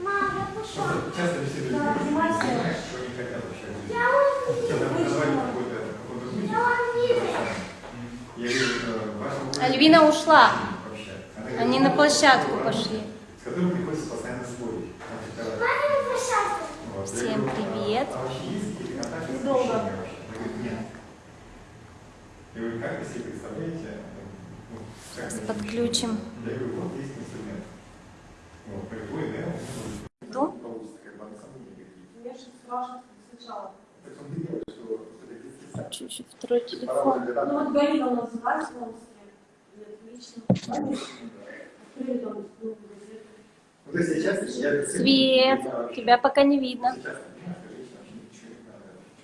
Мама, пошла. Альвина ушла. Они на площадку пошли. С которым приходится постоянно спорить. Всем привет. С Долго. подключим. Я говорю, вот есть что специально. Чуть-чуть второй телефон. Ну вот Галина у нас называется в Омске. Свет, тебя пока не видно.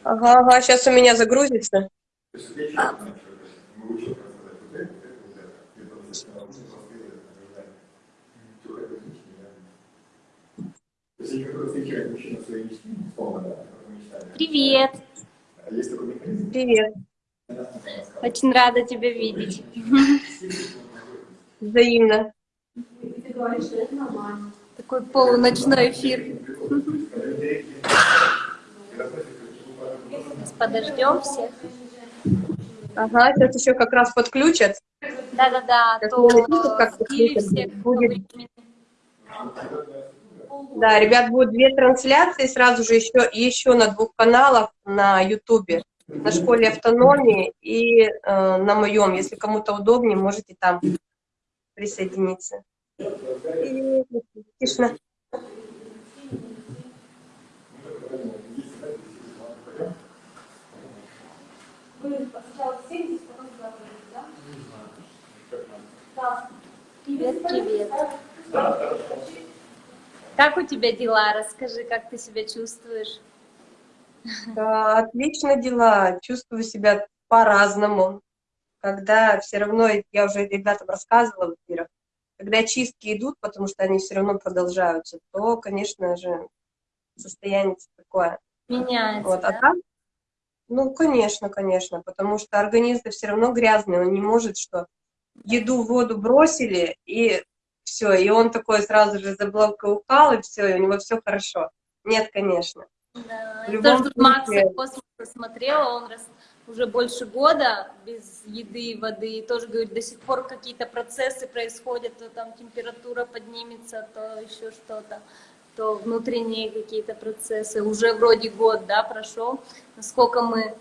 Ага, ага, сейчас у меня загрузится. То есть я четко знаю, что это. Могу четко рассказать вот это, вот это, вот это. И потом зачем она нужно просто делать, ожидать. Чего это женщине, да? Своей условно, да. Привет. А есть такой механизм, Привет. Очень рада тебя видеть. Взаимно. Такой полуночной эфир. Сейчас подождем всех. Ага, сейчас еще как раз подключат. Да-да-да, Как то как подключат, всех будет. времени. Да, ребят, будет две трансляции сразу же еще, еще на двух каналах на Ютубе. На школе автономии и э, на моем. Если кому-то удобнее, можете там присоединиться. И тишина. Вы сначала 70, потом туда пойдете, да? Да. Привет, привет. Как у тебя дела? Расскажи, как ты себя чувствуешь? Да, отлично дела. Чувствую себя по-разному. Когда все равно, я уже ребятам рассказывала в эфирах, когда чистки идут, потому что они все равно продолжаются, то, конечно же, состояние такое. Меняется, Вот. А да? так, ну, конечно, конечно, потому что организм все равно грязный, он не может, что еду, воду бросили, и все, и он такой сразу же заблокал, и все, и у него все хорошо. Нет, конечно. Да, В я любом тоже тут Макса космоса смотрела, он раз, уже больше года без еды и воды, и тоже говорит, до сих пор какие-то процессы происходят, то там температура поднимется, то еще что-то, то внутренние какие-то процессы. Уже вроде год, да, прошел, насколько мы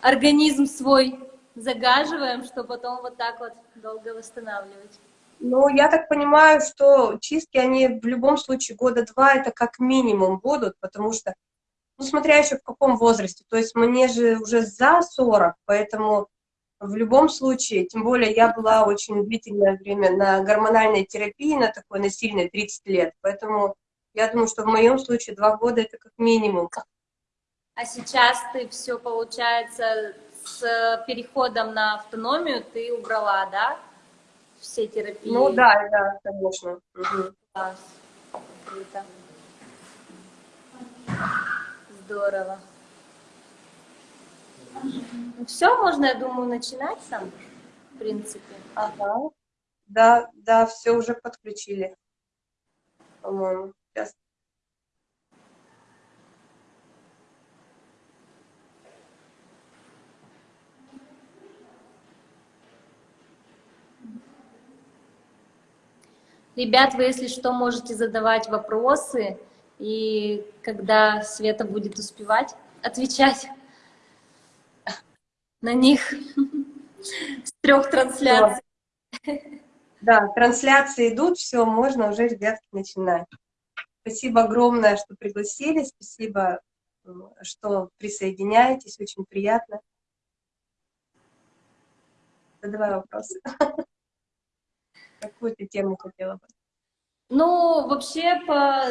организм свой загаживаем, что потом вот так вот долго восстанавливать. Ну, я так понимаю, что чистки, они в любом случае года два, это как минимум будут, потому что, ну, смотря еще в каком возрасте, то есть мне же уже за 40, поэтому в любом случае, тем более я была очень длительное время на гормональной терапии, на такой, на сильной, 30 лет, поэтому я думаю, что в моем случае два года это как минимум. А сейчас ты все, получается, с переходом на автономию ты убрала, да? Все терапии. Ну да, да, конечно. Мгм. Класс. Круто. Здорово. Ну все, можно, я думаю, начинать там, в принципе. Ага. Да, да, все уже подключили, по-моему. Сейчас. Ребят, вы, если что, можете задавать вопросы, и когда Света будет успевать отвечать на них с трех трансляций. Да, трансляции идут, все, можно уже, ребятки, начинать. Спасибо огромное, что пригласили, спасибо, что присоединяетесь, очень приятно. Задавай вопросы. Какую ты тему хотела бы? Ну, вообще, по...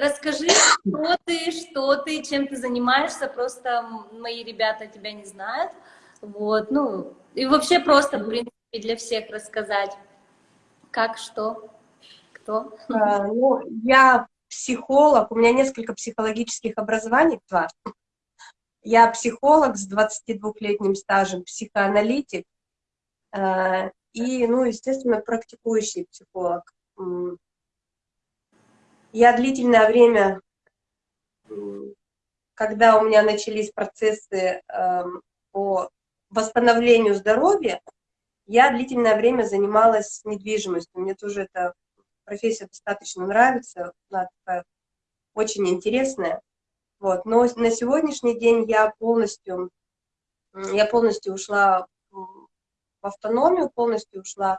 расскажи, кто ты, что ты, чем ты занимаешься, просто мои ребята тебя не знают, вот, ну, и вообще просто, в принципе, для всех рассказать, как, что, кто. А, Ну, я психолог, у меня несколько психологических образований, два. Я психолог с 22-летним стажем, психоаналитик, э, и, ну, естественно, практикующий психолог. я длительное время, когда у меня начались процессы эм, по восстановлению здоровья, я длительное время занималась недвижимостью. Мне тоже эта профессия достаточно нравится, она такая очень интересная. Вот. Но на сегодняшний день я полностью, я полностью ушла в автономию, полностью ушла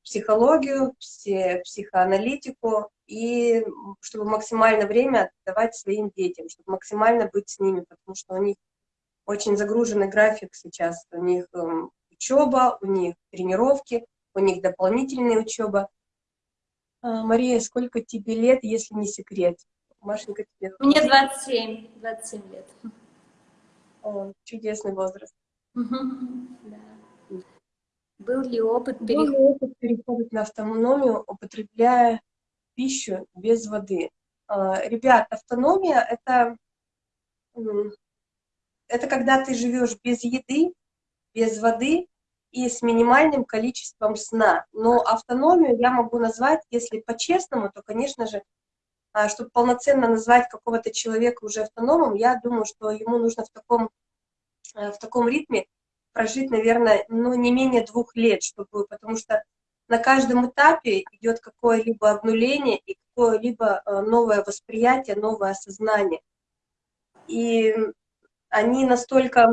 в психологию, пси- психоаналитику, и чтобы максимально время отдавать своим детям, чтобы максимально быть с ними, потому что у них очень загруженный график сейчас. У них эм, учеба, у них тренировки, у них дополнительная учеба. А, Мария, сколько тебе лет, если не секрет? Машенька, тебе Мне 27, 27 лет. О, чудесный возраст. Да. Был ли опыт Был перехода? ли опыт перехода на автономию, употребляя пищу без воды? А, Ребят, автономия — это, это когда ты живешь без еды, без воды и с минимальным количеством сна. Но автономию я могу назвать, если по-честному, то, конечно же, а, чтобы полноценно назвать какого-то человека уже автономом, я думаю, что ему нужно в таком, э, в таком ритме прожить, наверное, ну, не менее двух лет, чтобы, потому что на каждом этапе идет какое-либо обнуление и какое-либо э, новое восприятие, новое осознание. И они настолько,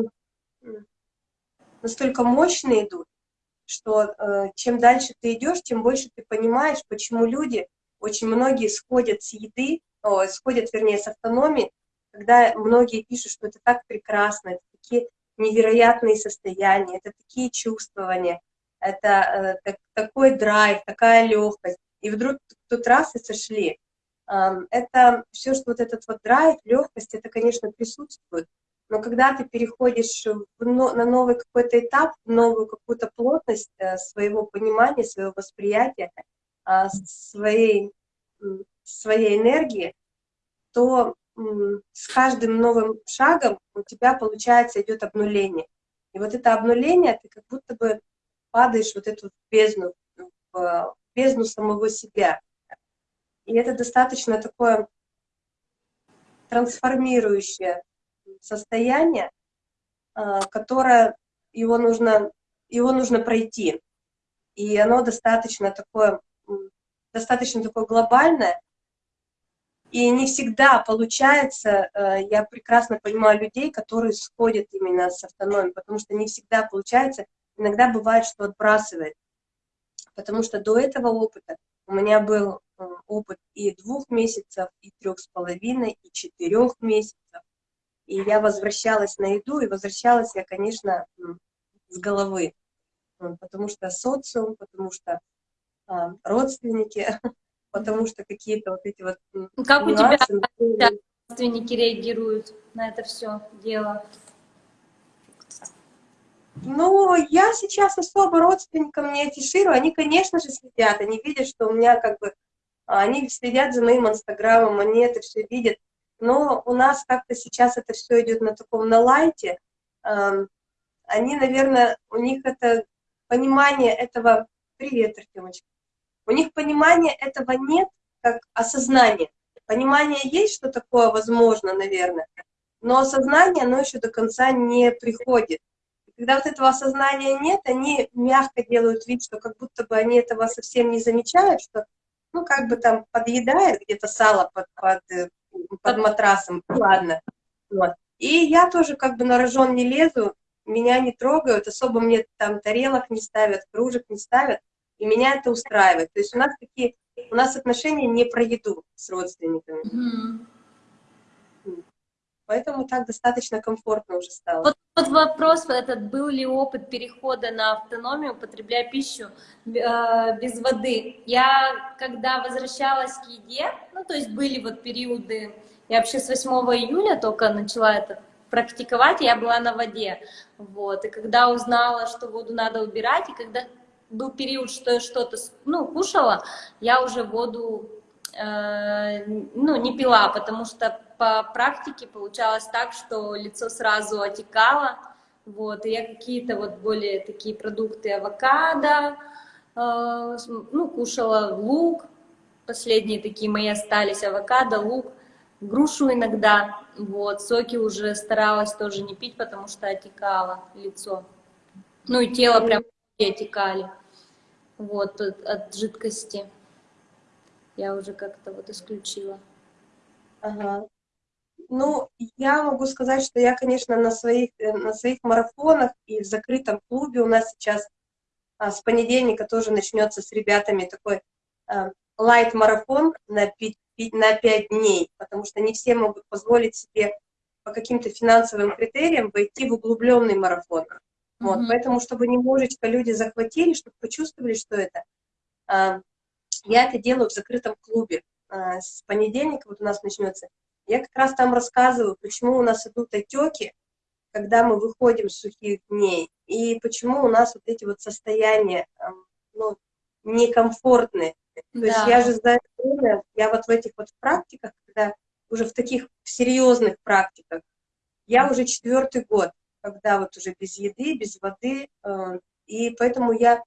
настолько мощные идут, что э, чем дальше ты идешь, тем больше ты понимаешь, почему люди, очень многие сходят с еды, о, сходят, вернее, с автономии, когда многие пишут, что это так прекрасно, это такие невероятные состояния, это такие чувствования, это э, так- такой драйв, такая легкость. И вдруг тут раз и сошли. Это все, что вот этот вот драйв, легкость, это, конечно, присутствует. Но когда ты переходишь на новый какой-то этап, новую какую-то плотность э, своего понимания, своего восприятия, а, своей, своей энергии, то с каждым новым шагом у тебя, получается, идет обнуление. И вот это обнуление, ты как будто бы падаешь вот эту бездну, в бездну самого себя. И это достаточно такое трансформирующее состояние, а, которое его нужно, его нужно пройти. И оно достаточно такое, достаточно такое глобальное. И не всегда получается, э, я прекрасно понимаю людей, которые сходят именно с автономией, потому что не всегда получается, иногда бывает, что отбрасывает. Потому что до этого опыта у меня был э, опыт и двух месяцев, и трех с половиной, и четырех месяцев. И я возвращалась на еду, и возвращалась я, конечно, с головы. М, Потому что социум, потому что родственники, потому что какие-то вот эти вот м, Как у тебя родственники реагируют на это все дело? Ну, я сейчас особо родственникам не афиширую, они, конечно же, следят, они видят, что у меня как бы, а, они следят за моим инстаграмом, они это все видят, но у нас как-то сейчас это все идет на таком, на лайте, они, наверное, у них это понимание этого, привет, Артемочка, у них понимания этого нет, как осознание. Понимание есть, что такое возможно, наверное, но осознание, оно еще до конца не приходит. И когда вот этого осознания нет, они мягко делают вид, что как будто бы они этого совсем не замечают, что, ну, как бы там подъедает где-то сало под, под, э, под матрасом, ладно. Вот. И я тоже как бы на рожон не лезу, меня не трогают, особо мне там тарелок не ставят, кружек не ставят, и меня это устраивает. То есть у нас такие, у нас отношения не про еду с родственниками, Мгм. поэтому так достаточно комфортно уже стало. Вот, вот вопрос этот, был ли опыт перехода на автономию, употребляя пищу э, без воды. Я, когда возвращалась к еде, ну, то есть были вот периоды, я вообще с 8 июля только начала это практиковать, я была на воде, вот, и когда узнала, что воду надо убирать, и когда был период, что я что-то, ну, кушала, я уже воду, э, ну, не пила, потому что по практике получалось так, что лицо сразу отекало, вот, и я какие-то вот более такие продукты авокадо, э, ну, кушала лук, последние такие мои остались, авокадо, лук, грушу иногда, вот, соки уже старалась тоже не пить, потому что отекало лицо, ну и тело прям отекали, вот, от, жидкости я уже как-то вот исключила. Ага. Ну, я могу сказать, что я, конечно, на своих, э, на своих марафонах и в закрытом клубе у нас сейчас а, с понедельника тоже начнется с ребятами такой а, лайт-марафон на, пи- пи- на 5 дней, потому что не все могут позволить себе по каким-то финансовым критериям войти в углубленный марафон. Вот, Мгм. поэтому, чтобы немножечко люди захватили, чтобы почувствовали, что это, а, я это делаю в закрытом клубе. А, С понедельника вот у нас начнется. Я как раз там рассказываю, почему у нас идут отеки, когда мы выходим с сухих дней, и почему у нас вот эти вот состояния ам, ну, некомфортные. То есть Да. я же за это время, я вот в этих вот практиках, когда уже в таких серьезных практиках, я уже четвертый год, когда вот уже без еды, без воды, э, и поэтому я,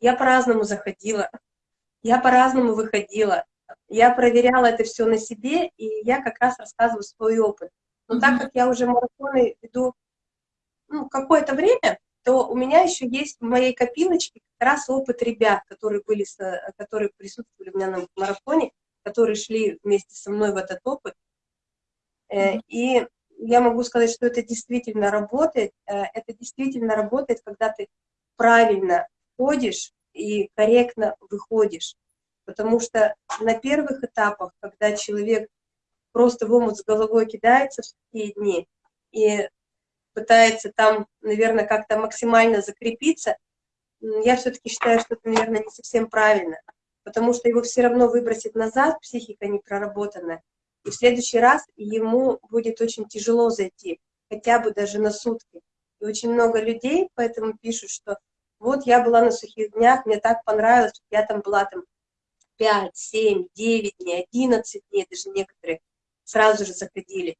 я по-разному заходила, я по-разному выходила, я проверяла это все на себе, и я как раз рассказываю свой опыт. Но так Мгм. как я уже марафоны веду ну, какое-то время, то у меня еще есть в моей копилочке как раз опыт ребят, которые были, которые присутствовали у меня на марафоне, которые шли вместе со мной в этот опыт. Э, Мгм. И я могу сказать, что это действительно работает. Э, Это действительно работает, когда ты правильно входишь и корректно выходишь. Потому что на первых этапах, когда человек просто в омут с головой кидается в такие дни и пытается там, наверное, как-то максимально закрепиться, я все-таки считаю, что это, наверное, не совсем правильно, потому что его все равно выбросит назад, психика не проработанная, и в следующий раз ему будет очень тяжело зайти, хотя бы даже на сутки. И очень много людей поэтому пишут, что вот я была на сухих днях, мне так понравилось, я там была там 5, 7, 9 дней, 11 дней, даже некоторые сразу же заходили.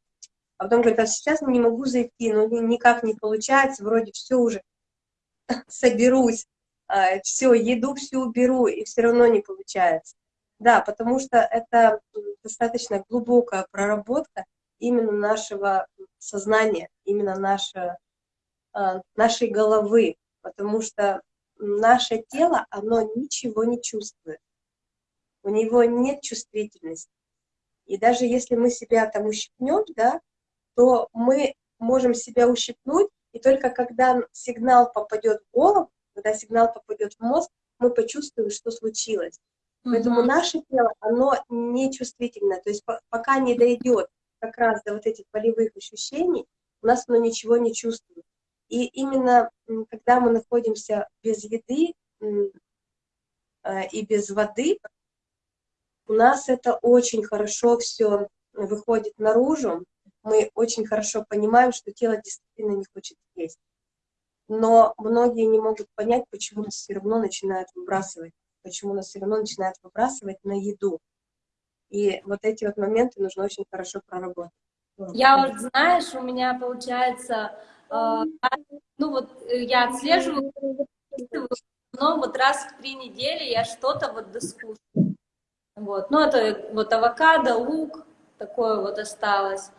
А потом говорят, а сейчас не могу зайти, ну ни- никак не получается, вроде все уже соберусь, все, еду всю уберу, и все равно не получается. Да, потому что это м, достаточно глубокая проработка именно нашего сознания, именно наше, а, нашей головы, потому что наше тело, оно ничего не чувствует, у него нет чувствительности. И даже если мы себя там ущипнем, да, то мы можем себя ущипнуть, и только когда сигнал попадет в голову, когда сигнал попадет в мозг, мы почувствуем, что случилось. Поэтому наше тело, оно не чувствительно. То есть по- пока не дойдет как раз до вот этих болевых ощущений, у нас оно ничего не чувствует. И именно когда мы находимся без еды э, и без воды, у нас это очень хорошо все выходит наружу. Мы очень хорошо понимаем, что тело действительно не хочет есть. Но многие не могут понять, почему все равно начинают выбрасывать, почему нас все равно начинают выбрасывать на еду. И вот эти вот моменты нужно очень хорошо проработать. Я вот, знаешь, у меня получается, э, ну вот э, я отслеживаю, но вот раз в три недели я что-то вот доскушаю. Вот, ну это вот авокадо, лук, такое вот осталось.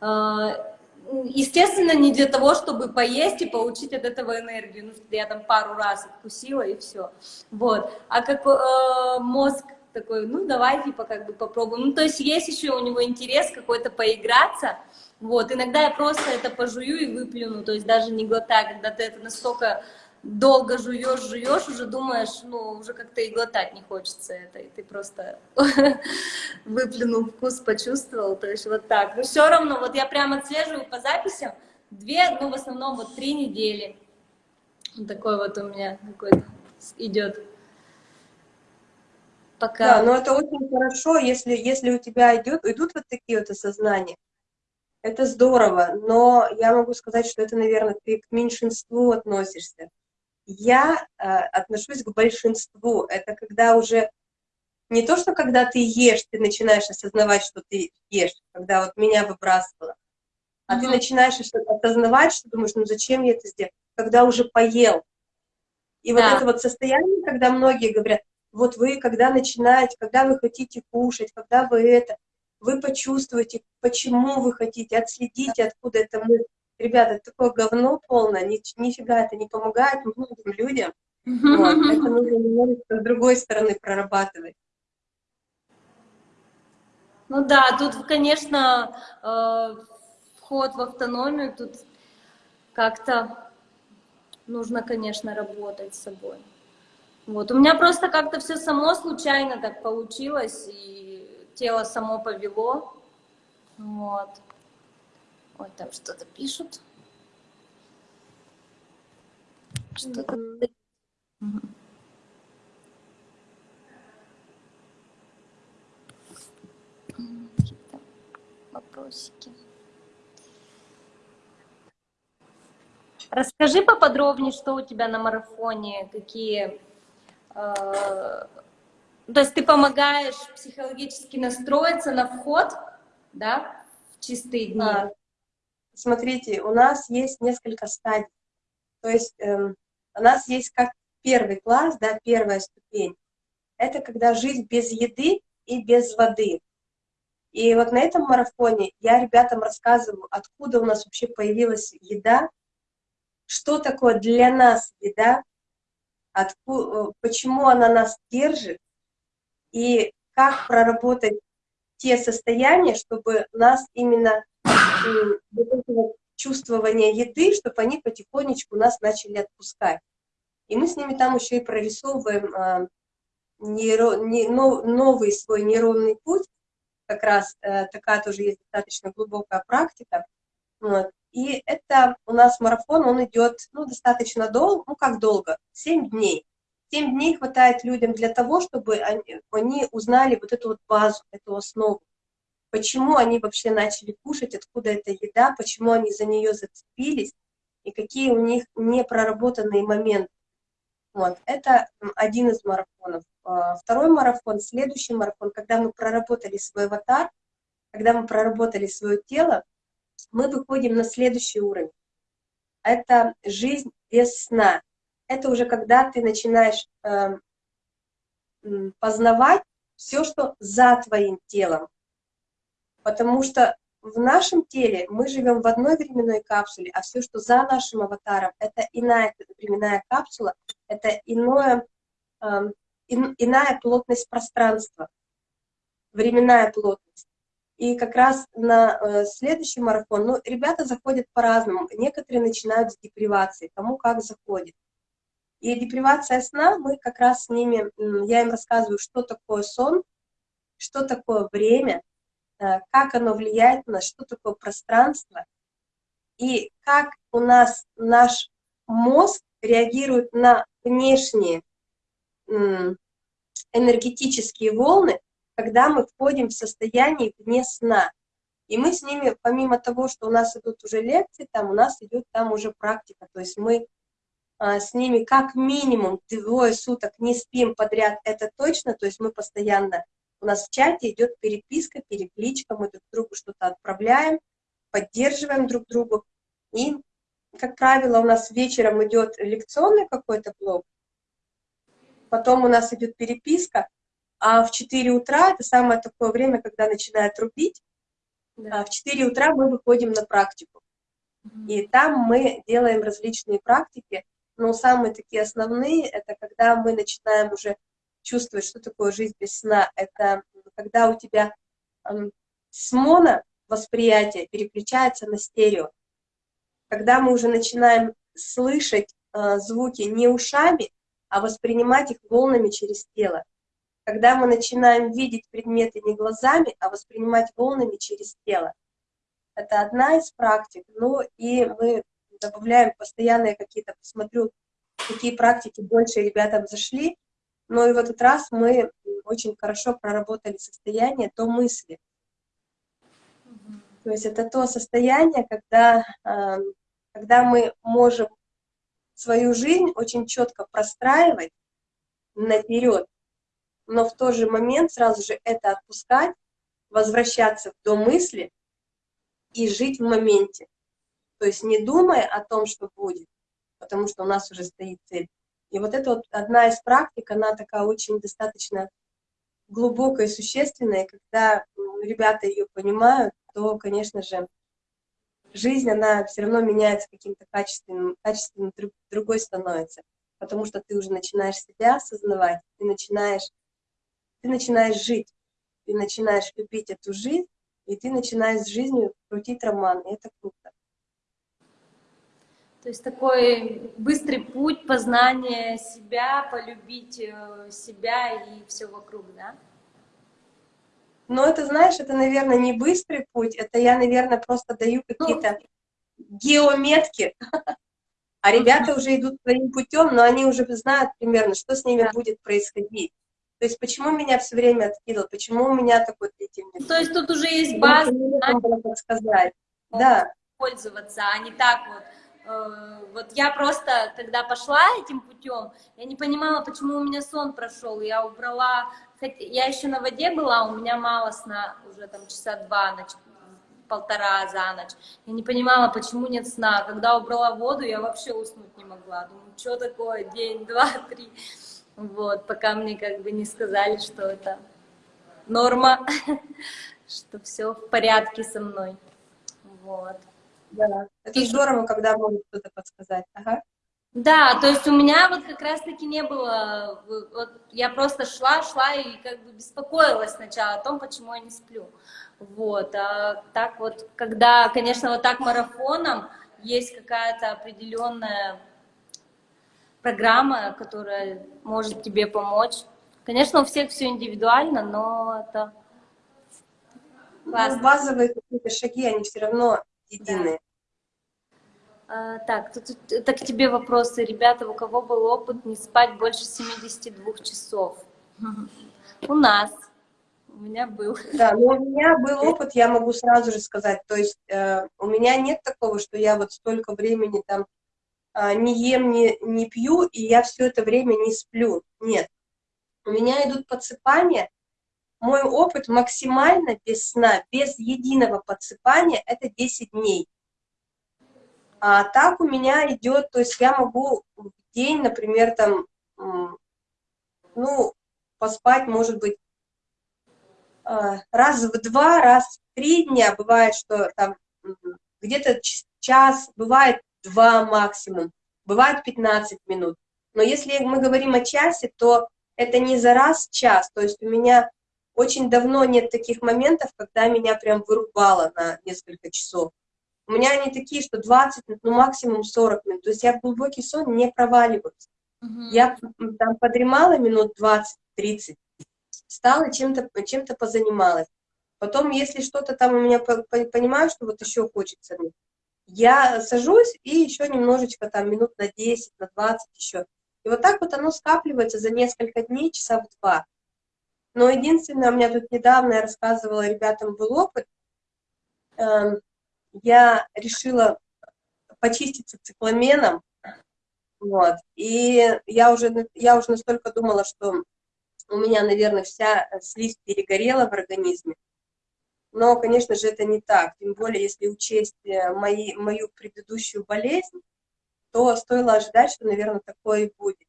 Э, Естественно, не для того, чтобы поесть и получить от этого энергию. Ну, я там пару раз откусила и все. Вот. А как э, мозг такой, ну, давай, типа, как бы попробуем. Ну, то есть есть еще у него интерес какой-то поиграться. Вот. Иногда я просто это пожую и выплюну, то есть даже не глотаю, когда ты это настолько долго жуешь, жуешь, уже думаешь, ну, уже как-то и глотать не хочется это, и ты просто выплюнул вкус, почувствовал, то есть вот так. Но все равно, вот я прямо отслеживаю по записям, две, ну, в основном вот три недели. Вот такой вот у меня какой-то идет. Пока. Да, но это очень хорошо, если, если у тебя идет, идут вот такие вот осознания. Это здорово, но я могу сказать, что это, наверное, ты к меньшинству относишься. Я э, отношусь к большинству. Это когда уже не то, что когда ты ешь, ты начинаешь осознавать, что ты ешь, когда вот меня выбрасывало, а ты Мгм. начинаешь осознавать, что думаешь, ну зачем я это сделал, когда уже поел. И вот Да. это вот состояние, когда многие говорят, вот вы, когда начинаете, когда вы хотите кушать, когда вы это, вы почувствуете, почему вы хотите, отследите, откуда это мы. Ребята, это такое говно полное, ни, нифига это не помогает многим людям. Вот, это нужно немножечко с другой стороны прорабатывать. Ну да, тут, конечно, э, вход в автономию, тут как-то нужно, конечно, работать с собой. Вот. У меня просто как-то все само случайно так получилось, и тело само повело. Вот. Ой, там что-то пишут. Что-то... М, Какие-то вопросики. Расскажи поподробнее, что у тебя на марафоне, какие... э, То есть ты помогаешь психологически настроиться на вход, да, в чистые дни? А, Смотрите, у нас есть несколько стадий. То есть эм, у нас есть как первый класс, да, первая ступень. Это когда жизнь без еды и без воды. И вот на этом марафоне я ребятам рассказываю, откуда у нас вообще появилась еда, что такое для нас еда, откуда, почему она нас держит, и как проработать те состояния, чтобы нас именно вот чувствование еды, чтобы они потихонечку нас начали отпускать. И мы с ними там еще и прорисовываем а, нейро, не, но- новый свой нейронный путь, как раз э, такая тоже есть достаточно глубокая практика. Вот. И это у нас марафон, он идет ну, достаточно долго, ну как долго, 7 дней. 7 дней хватает людям для того, чтобы они, они узнали вот эту вот базу, эту основу. Почему они вообще начали кушать, откуда эта еда, почему они за нее зацепились, и какие у них непроработанные моменты. Вот, это один из марафонов. А, Второй марафон, следующий марафон, когда мы проработали свой аватар, когда мы проработали свое тело, мы выходим на следующий уровень. Это жизнь без сна. Это уже когда ты начинаешь м, познавать все, что за твоим телом. Потому что в нашем теле мы живем в одной временной капсуле, а все, что за нашим аватаром, это иная временная капсула, это иное, эм, ин- иная плотность пространства, временная плотность. И как раз на э, следующий марафон, ну, ребята заходят по-разному. Некоторые начинают с депривации, кому как заходит. И депривация сна, мы как раз с ними, я им рассказываю, что такое сон, что такое время, э, как оно влияет на нас, что такое пространство, и как у нас наш мозг реагирует на внешние энергетические волны, когда мы входим в состояние вне сна. И мы с ними, помимо того, что у нас идут уже лекции, там у нас идет там уже практика. То есть мы а, с ними как минимум двое суток не спим подряд, это точно. То есть мы постоянно, у нас в чате идет переписка, перекличка, мы друг другу что-то отправляем, поддерживаем друг другу. И, как правило, у нас вечером идет лекционный какой-то блок, потом у нас идет переписка, а в 4 утра, это самое такое время, когда начинает рубить, Да. а в 4 утра мы выходим на практику. И там мы делаем различные практики, но самые такие основные, это когда мы начинаем уже чувствовать, что такое жизнь без сна. Это когда у тебя с моно восприятие переключается на стерео. Когда мы уже начинаем слышать э, звуки не ушами, а воспринимать их волнами через тело. Когда мы начинаем видеть предметы не глазами, а воспринимать волнами через тело. Это одна из практик. Ну и мы добавляем постоянные какие-то, посмотрю, какие практики больше ребятам зашли. Но и в этот раз мы очень хорошо проработали состояние до мысли. То есть это то состояние, когда, э, когда мы можем свою жизнь очень четко простраивать наперед, но в тот же момент сразу же это отпускать, возвращаться до мысли и жить в моменте. То есть не думая о том, что будет, потому что у нас уже стоит цель, И вот это вот одна из практик, она такая очень достаточно глубокая и существенная. Когда ребята ее понимают, то, конечно же, жизнь, она все равно меняется каким-то качественным, качественным друг- другой становится. Потому что ты уже начинаешь себя осознавать, ты начинаешь, ты начинаешь жить, ты начинаешь любить эту жизнь, и ты начинаешь с жизнью крутить роман, и это круто. То есть такой быстрый путь познания себя, полюбить э, себя и все вокруг, да? Но это, знаешь, это, наверное, не быстрый путь, это я, наверное, просто даю какие-то геометки, а ребята уже идут своим путем, но они уже знают примерно, что с ними будет происходить. То есть почему меня все время откидывал, почему у меня такой длительный То есть тут уже есть база подсказать. Да, пользоваться, а не так вот. Э, Вот я просто, когда пошла этим путем, я не понимала, почему у меня сон прошел. Я убрала, я еще на воде была, у меня мало сна, уже там часа два, на ч- полтора за ночь. Я не понимала, почему нет сна. Когда убрала воду, я вообще уснуть не могла. Думаю, что такое, день, два, три. Вот, пока мне как бы не сказали, что это норма, что все в порядке со мной. Вот. Да. Это здорово, когда могут кто-то подсказать. Ага. Да, то есть у меня вот как раз-таки не было, вот я просто шла, шла и как бы беспокоилась сначала о том, почему я не сплю. Вот, а так вот, когда, конечно, вот так марафоном есть какая-то определенная программа, которая может тебе помочь. Конечно, у всех все индивидуально, но это Ну, базовые какие-то шаги, они все равно единые. А, так, тут, тут- это к тебе вопросы. Ребята, у кого был опыт не спать больше 72 часов? У нас. У меня был. Да, но у меня был опыт, я могу сразу же сказать, то есть э, у меня нет такого, что я вот столько времени там а, не ем, не, не пью, и я все это время не сплю. Нет. У меня идут подсыпания. Мой опыт максимально без сна, без единого подсыпания, это 10 дней. А так у меня идет, то есть я могу в день, например, там, ну, поспать, может быть, а, раз в два, раз в три дня, бывает, что там где-то час, бывает два максимум, бывает 15 минут. Но если мы говорим о часе, то это не за раз час, то есть у меня очень давно нет таких моментов, когда меня прям вырубало на несколько часов. У меня они такие, что 20, ну максимум 40 минут, то есть я в глубокий сон не проваливаюсь. Мгм. Я там подремала минут 20-30, встала, чем-то чем позанималась. Потом, если что-то там у меня, по- по- понимаю, что вот еще хочется, мне, я сажусь и еще немножечко там минут на 10, на 20 еще. И вот так вот оно скапливается за несколько дней, часа в два. Но единственное, у меня тут недавно, я рассказывала ребятам, был опыт, эм, я решила почиститься цикламеном, вот, и я уже, я уже настолько думала, что у меня, наверное, вся слизь перегорела в организме. Но, конечно же, это не так. Тем более, если учесть э, мои, мою предыдущую болезнь, то стоило ожидать, что, наверное, такое и будет.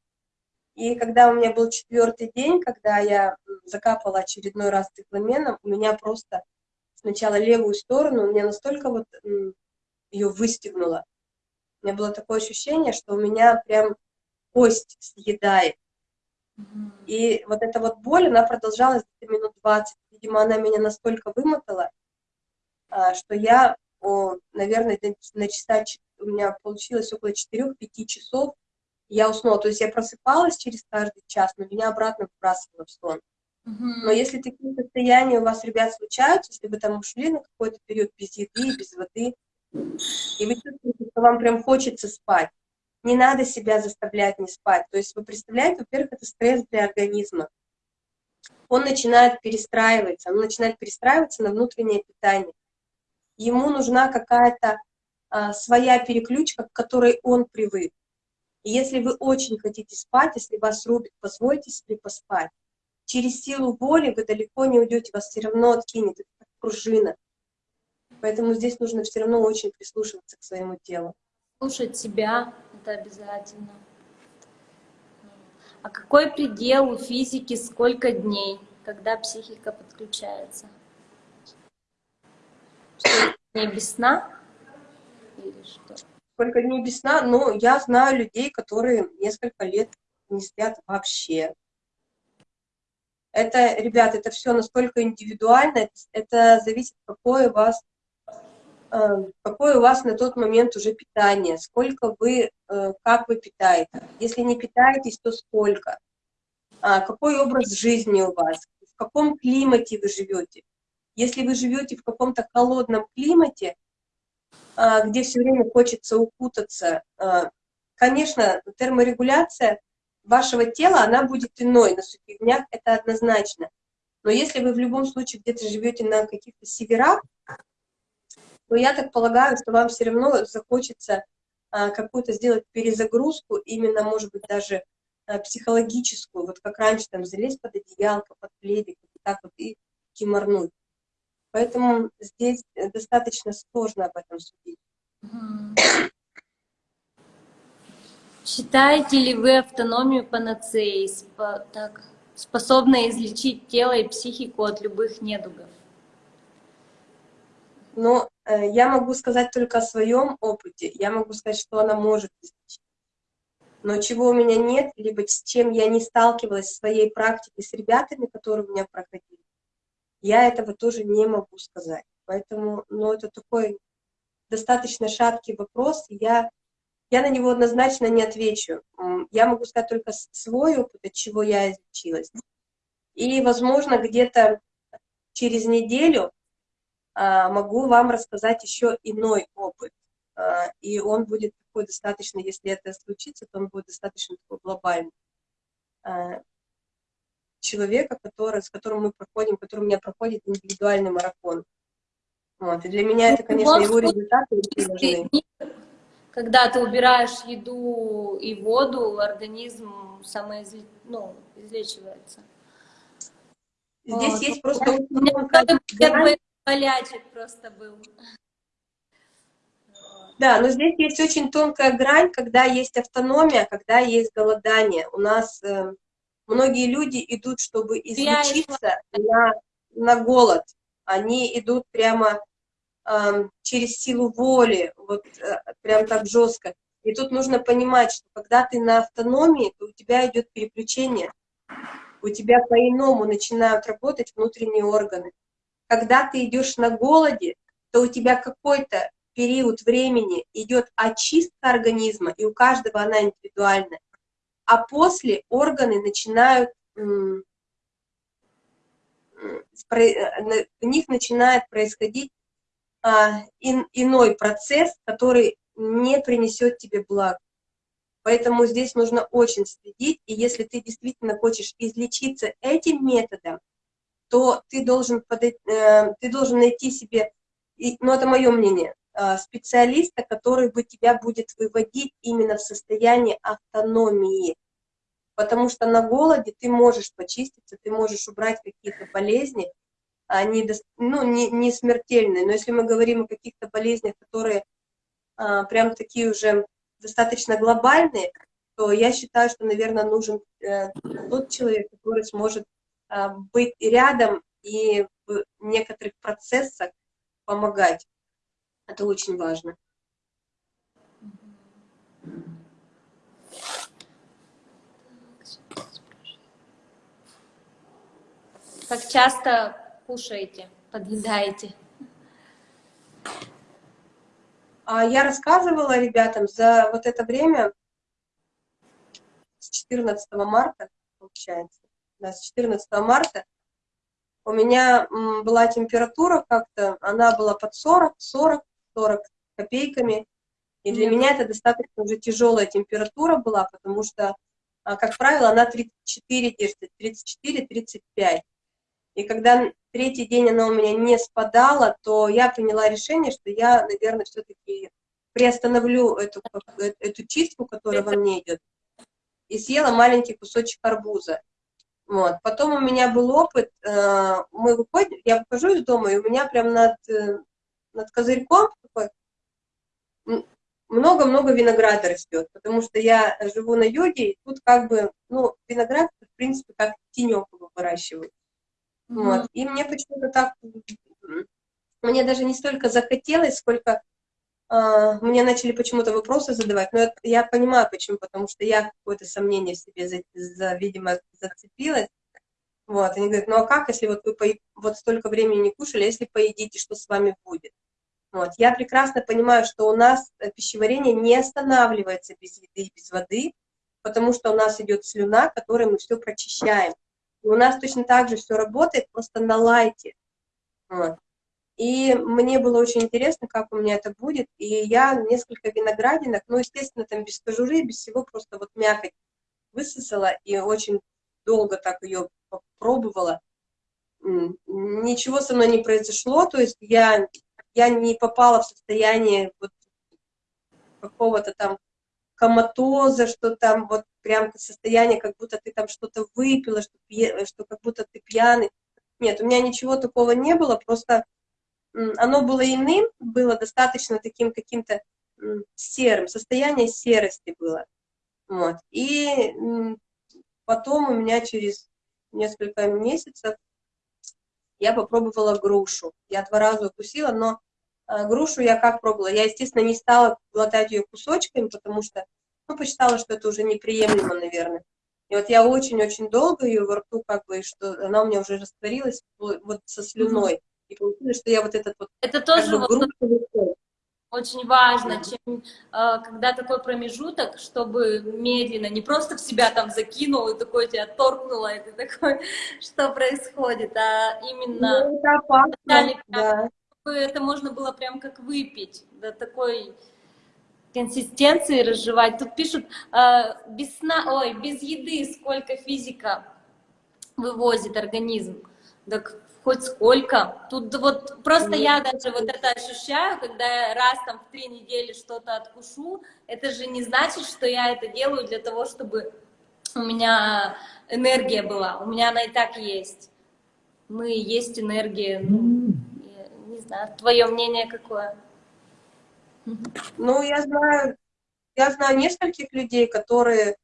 И когда у меня был четвертый день, когда я закапала очередной раз цикламеном, у меня просто сначала левую сторону, у меня настолько вот ее выстегнуло. У меня было такое ощущение, что у меня прям кость съедает. И вот эта вот боль, она продолжалась где-то минут 20. Видимо, она меня настолько вымотала, а, что я, о, наверное, на- часа, у меня получилось около 4-5 часов, я уснула. То есть я просыпалась через каждый час, но меня обратно выбрасывало в сон. Но если такие состояния у вас, ребят, случаются, если вы там ушли на какой-то период без еды, без воды, и вы чувствуете, что вам прям хочется спать, не надо себя заставлять не спать. То есть вы представляете, во-первых, это стресс для организма. Он начинает перестраиваться, он начинает перестраиваться на внутреннее питание. Ему нужна какая-то а, своя переключка, к которой он привык. И если вы очень хотите спать, если вас рубит, позвольте себе поспать. Через силу воли вы далеко не уйдете, вас все равно откинет, это как пружина. Поэтому здесь нужно все равно очень прислушиваться к своему телу. Слушать себя, это обязательно. А какой предел у физики, сколько дней, когда психика подключается? Что, не без сна? Или что? Сколько дней без сна? Ну, я знаю людей, которые несколько лет не спят вообще. Это, ребят, это все настолько индивидуально, это, зависит, какое у вас, э, какое у вас на тот момент уже питание, сколько вы, э, как вы питаетесь. Если не питаетесь, то сколько? А, какой образ жизни у вас? В каком климате вы живете? Если вы живете в каком-то холодном климате, где все время хочется укутаться, а, конечно, терморегуляция вашего тела, она будет иной на сухих днях, это однозначно. Но если вы в любом случае где-то живете на каких-то северах, то я так полагаю, что вам все равно захочется а, какую-то сделать перезагрузку, именно, может быть, даже психологическую, вот как раньше, там, залезть под одеялко, под пледик, вот так вот и киморнуть. Поэтому здесь э, достаточно сложно об этом судить. Считаете ли вы автономию панацеей, спо, так, способной излечить тело и психику от любых недугов? Но э, я могу сказать только о своем опыте. Я могу сказать, что она может излечить. Но чего у меня нет, либо с чем я не сталкивалась в своей практике с ребятами, которые у меня проходили, я этого тоже не могу сказать. Поэтому, ну, это такой достаточно шаткий вопрос, я, я на него однозначно не отвечу. Я могу сказать только свой опыт, от чего я изучилась. И, возможно, где-то через неделю а, могу вам рассказать еще иной опыт. А, и он будет такой достаточно, если это случится, то он будет достаточно такой глобальный. А, человека, который, с которым мы проходим, который у меня проходит индивидуальный марафон. Вот. И для меня это, конечно, его результаты важны. Когда ты убираешь еду и воду, организм самоизлечивается. Ну, излечивается. Здесь вот. есть просто... У меня болячек просто был. Да, но здесь есть очень тонкая грань, когда есть автономия, когда есть голодание. У нас э, многие люди идут, чтобы излечиться на, на голод. Они идут прямо э, через силу воли, вот э, прям так жестко. И тут нужно понимать, что когда ты на автономии, то у тебя идет переключение, у тебя по-иному начинают работать внутренние органы. Когда ты идешь на голоде, то у тебя какой-то период времени идет очистка организма, и у каждого она индивидуальная а после органы начинают, в них начинает происходить а, иной процесс, который не принесет тебе благ. Поэтому здесь нужно очень следить, и если ты действительно хочешь излечиться этим методом, то ты должен, подойти, э, ты должен найти себе, ну это мое мнение, специалиста, который бы тебя будет выводить именно в состояние автономии. Потому что на голоде ты можешь почиститься, ты можешь убрать какие-то болезни, они ну, не, не смертельные. Но если мы говорим о каких-то болезнях, которые а, прям такие уже достаточно глобальные, то я считаю, что, наверное, нужен э, тот человек, который сможет э, быть рядом и в некоторых процессах помогать. Это очень важно. Как часто кушаете, подъедаете? А я рассказывала ребятам за вот это время, с 14 марта, получается, да, с 14 марта, у меня была температура как-то, она была под 40, 40, 40 копейками. И для меня это достаточно уже тяжелая температура была, потому что, а, как правило, она 34 держит, 34-35. И когда третий день она у меня не спадала, то я приняла решение, что я, наверное, все-таки приостановлю эту, э, эту чистку, которая во мне идет, и съела маленький кусочек арбуза. Вот. Потом у меня был опыт, э, мы выходим, я выхожу из дома, и у меня прям над, э, над козырьком много-много винограда растет, потому что я живу на юге, и тут как бы, ну, виноград, в принципе, как тенек его выращивают. Вот. И мне почему-то так, мне даже не столько захотелось, сколько а, мне начали почему-то вопросы задавать, но я понимаю почему, потому что я какое-то сомнение в себе, за, за, видимо, зацепилась. Вот, они говорят, ну а как, если вот вы пои- вот столько времени не кушали, а если поедите, что с вами будет? Вот. Я прекрасно понимаю, что у нас э, пищеварение не останавливается без еды и без воды, потому что у нас идет слюна, которой мы все прочищаем. И у нас точно так же все работает, просто на лайте. Вот. И мне было очень интересно, как у меня это будет. И я несколько виноградинок, ну, естественно, там без кожуры, без всего, просто вот мякоть высосала и очень долго так ее попробовала. М, Ничего со мной не произошло, то есть я, я не попала в состояние вот какого-то там коматоза, что там вот прям состояние, как будто ты там что-то выпила, что, что как будто ты пьяный. Нет, у меня ничего такого не было, просто оно было иным, было достаточно таким каким-то серым, состояние серости было. Вот. И потом у меня через несколько месяцев я попробовала грушу. Я два раза укусила, но грушу я как пробовала? Я, естественно, не стала глотать ее кусочками, потому что, ну, посчитала, что это уже неприемлемо, наверное. И вот я очень-очень долго ее во рту, как бы, и что она у меня уже растворилась вот со слюной. И получилось, что я вот этот вот, Это тоже бы, вот грушу очень важно, чем, э, когда такой промежуток, чтобы медленно, не просто в себя там закинул и такой тебя торкнуло, и ты такой, что происходит, а именно Ну, это опасно, да. Это можно было прям как выпить, до такой консистенции разжевать. Тут пишут, э, без сна, ой, без еды сколько физика вывозит организм. Так хоть сколько. Тут вот просто я даже вот это ощущаю, когда я раз там в три недели что-то откушу, это же не значит, что я это делаю для того, чтобы у меня энергия была. У меня она и так есть. Мы есть энергия. Ну, не знаю, твое мнение какое? Ну, я знаю, я знаю нескольких людей, которые,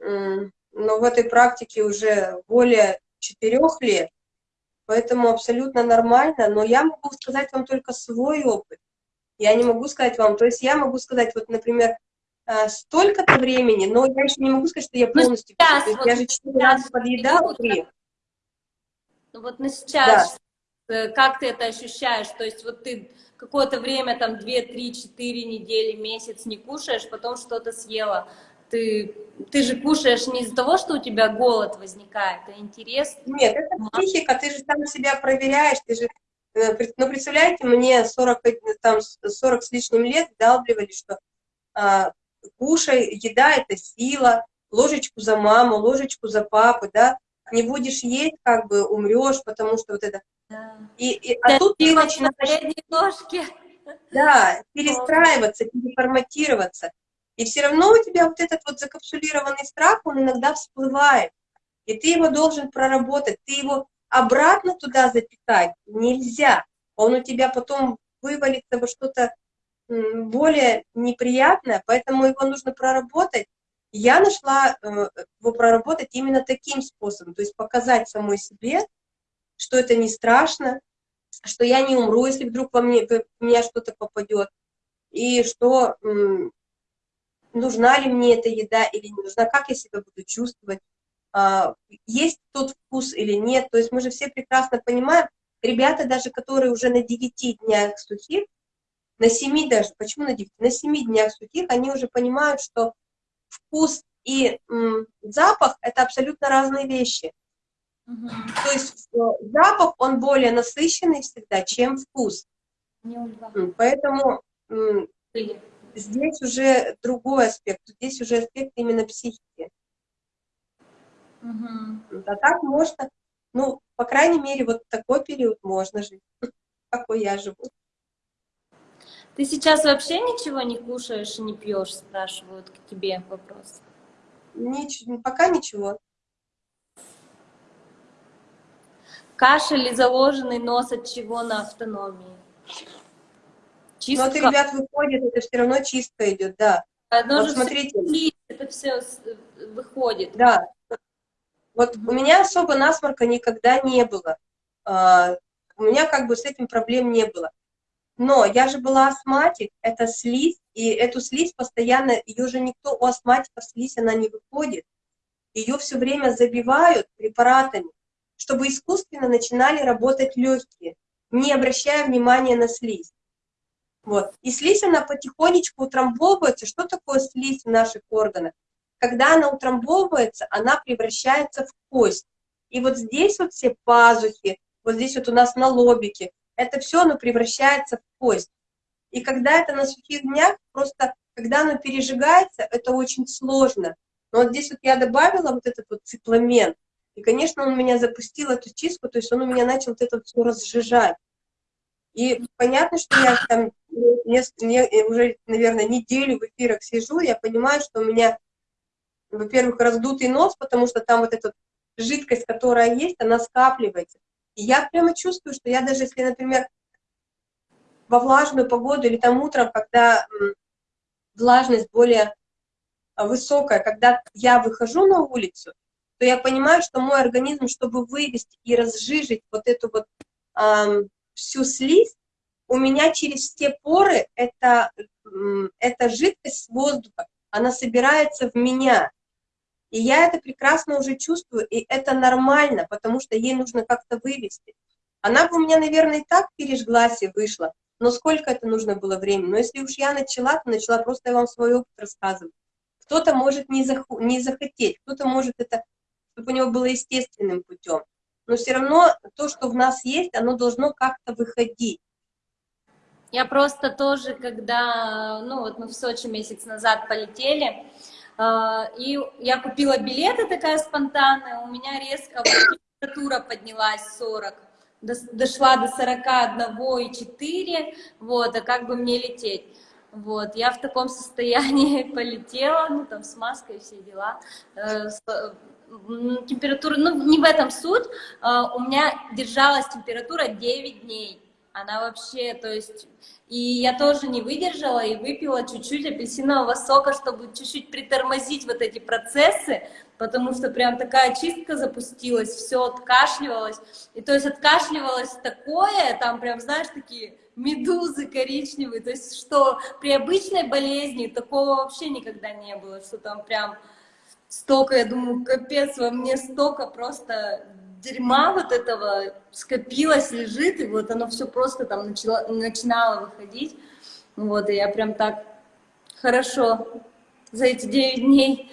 м, ну, в этой практике уже более четырех лет, поэтому абсолютно нормально, но я могу сказать вам только свой опыт. Я не могу сказать вам, то есть я могу сказать, вот, например, а, столько-то времени, но я еще не могу сказать, что я Ну, полностью, сейчас то есть вот я же четыре сейчас раза подъедала. Ну вот на сейчас, э, как ты это ощущаешь? То есть вот ты какое-то время, там, 2, 3, 4 недели, месяц не кушаешь, потом что-то съела. Ты, ты же кушаешь не из-за того, что у тебя голод возникает, а интерес. Нет, это психика, ты же сам себя проверяешь, ты же, э, ну, представляете, мне 40, э, там, с- 40 с лишним лет вдалбливали, что а, кушай, еда — это сила, ложечку за маму, ложечку за папу, да, не будешь есть, как бы умрешь, потому что вот это... Да. И, и- а тут ты начинаешь, да, перестраиваться, переформатироваться, и все равно у тебя вот этот вот закапсулированный страх, он иногда всплывает, и ты его должен проработать, ты его обратно туда запитать нельзя, он у тебя потом вывалится во что-то более неприятное, поэтому его нужно проработать. Я нашла э, его проработать именно таким способом, то есть показать самой себе, что это не страшно, что я не умру, если вдруг во мне, в меня что-то попадет, и что нужна ли мне эта еда или не нужна, как я себя буду чувствовать, а, есть тот вкус или нет. То есть мы же все прекрасно понимаем, ребята даже, которые уже на 9 днях сухих, на 7 даже, почему на 9? На 7 днях сухих они уже понимают, что вкус и запах — это абсолютно разные вещи. Мгм. То есть э, запах, он более насыщенный всегда, чем вкус. Поэтому здесь уже другой аспект, здесь уже аспект именно психики. Мгм. А так можно, ну, по крайней мере, вот такой период можно жить, какой я живу. Ты сейчас вообще ничего не кушаешь и не пьешь, спрашивают к тебе вопрос. Нич- пока ничего. Кашель и заложенный нос от чего на автономии? чистка. от ребят выходит, это все равно чистка идет, да. Оно Вот же смотрите. всё это все выходит. Да. Вот у меня особо насморка никогда не было. А, У меня как бы с этим проблем не было. Но я же была астматик, это слизь, и эту слизь постоянно, ее же никто, у астматиков слизь, она не выходит. Ее все время забивают препаратами, чтобы искусственно начинали работать легкие, не обращая внимания на слизь. Вот. И слизь, она потихонечку утрамбовывается. Что такое слизь в наших органах? Когда она утрамбовывается, она превращается в кость. И вот здесь вот все пазухи, вот здесь вот у нас на лобике, это все оно превращается в кость. И когда это на сухих днях, просто когда оно пережигается, это очень сложно. Но вот здесь вот я добавила вот этот вот цикламен, и, конечно, он меня запустил эту чистку, то есть он у меня начал вот это все разжижать. И понятно, что я там не- уже, наверное, неделю в эфирах сижу, я понимаю, что у меня, во-первых, раздутый нос, потому что там вот эта жидкость, которая есть, она скапливается. И я прямо чувствую, что я даже если, например, во влажную погоду или там утром, когда влажность более а, высокая, когда я выхожу на улицу, то я понимаю, что мой организм, чтобы вывести и разжижить вот эту вот ам, всю слизь, у меня через те поры эта, эта жидкость воздуха, она собирается в меня. И я это прекрасно уже чувствую, и это нормально, потому что ей нужно как-то вывести. Она бы у меня, наверное, и так пережглась и вышла, но сколько это нужно было времени? Но если уж я начала, то начала просто я вам свой опыт рассказывать. Кто-то может не, заху- не захотеть, кто-то может это, чтобы у него было естественным путем. Но все равно то, что в нас есть, оно должно как-то выходить. Я просто тоже, когда, ну вот мы в Сочи месяц назад полетели, э, и я купила билеты такая спонтанная, у меня резко температура поднялась 40, дос- дошла до 41,4, вот, а как бы мне лететь? Вот, я в таком состоянии полетела, ну там с маской все дела. Температура, ну не в этом суть, Э, у меня держалась температура 9 дней. Она вообще, то есть, и я тоже не выдержала и выпила чуть-чуть апельсинового сока, чтобы чуть-чуть притормозить вот эти процессы, потому что прям такая чистка запустилась, все откашливалось. И то есть откашливалось такое, там прям, знаешь, такие медузы коричневые, то есть что при обычной болезни такого вообще никогда не было, что там прям столько, я думаю, капец, во мне столько просто дерьма вот этого скопилось, лежит, и вот оно все просто там начало, начинало выходить. Вот, и я прям так хорошо за эти 9 дней.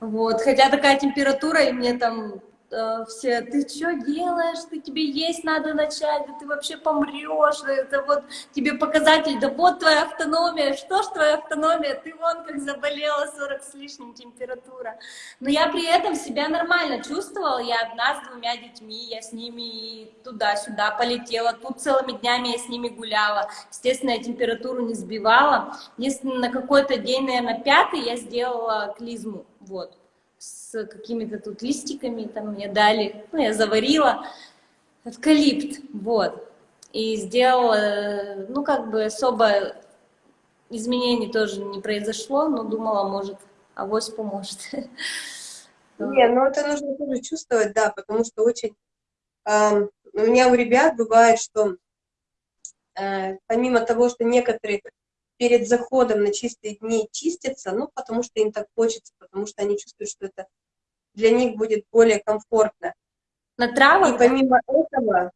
Вот, хотя такая температура, и мне там э, все, ты что делаешь, ты тебе есть надо начать, да ты вообще помрешь, это вот тебе показатель, да вот твоя автономия, что ж твоя автономия, ты вон как заболела, 40 с лишним температура. Но я при этом себя нормально чувствовала, я одна с двумя детьми, я с ними туда-сюда полетела, тут целыми днями я с ними гуляла, естественно, я температуру не сбивала, если на какой-то день, наверное, пятый, я сделала клизму, вот, с какими-то тут листиками, там мне дали, ну, я заварила, эвкалипт, вот, и сделала, ну, как бы особо изменений тоже не произошло, но думала, может, авось поможет. Не, ну это нужно тоже чувствовать, да, потому что очень... у меня у ребят бывает, что э, помимо того, что некоторые перед заходом на чистые дни чистятся, ну, потому что им так хочется, потому что они чувствуют, что это для них будет более комфортно. На И травах, помимо этого...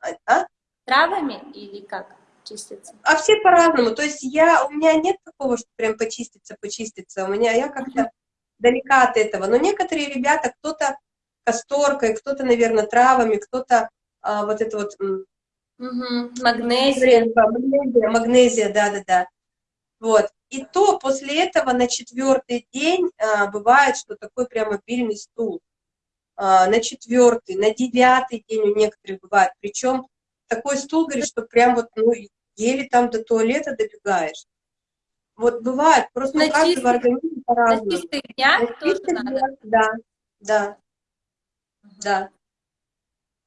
а- а? травами или как чистится? А все по-разному. То есть я, у меня нет такого, что прям почиститься, почиститься. У меня я как-то далека от этого. Но некоторые ребята, кто-то касторкой, кто-то, наверное, травами, кто-то а, вот это вот Мгм. Магнезия. магнезия, магнезия, да-да-да. Вот. И то после этого на четвертый день а, бывает, что такой прям обильный стул. А, на четвертый, на девятый день у некоторых бывает. Причем такой стул, говорит, что прям вот, ну, еле там до туалета добегаешь. Вот бывает, просто На у каждого чистых- организма На по-разному. чистых днях На тоже чистых надо. днях, да, да, да.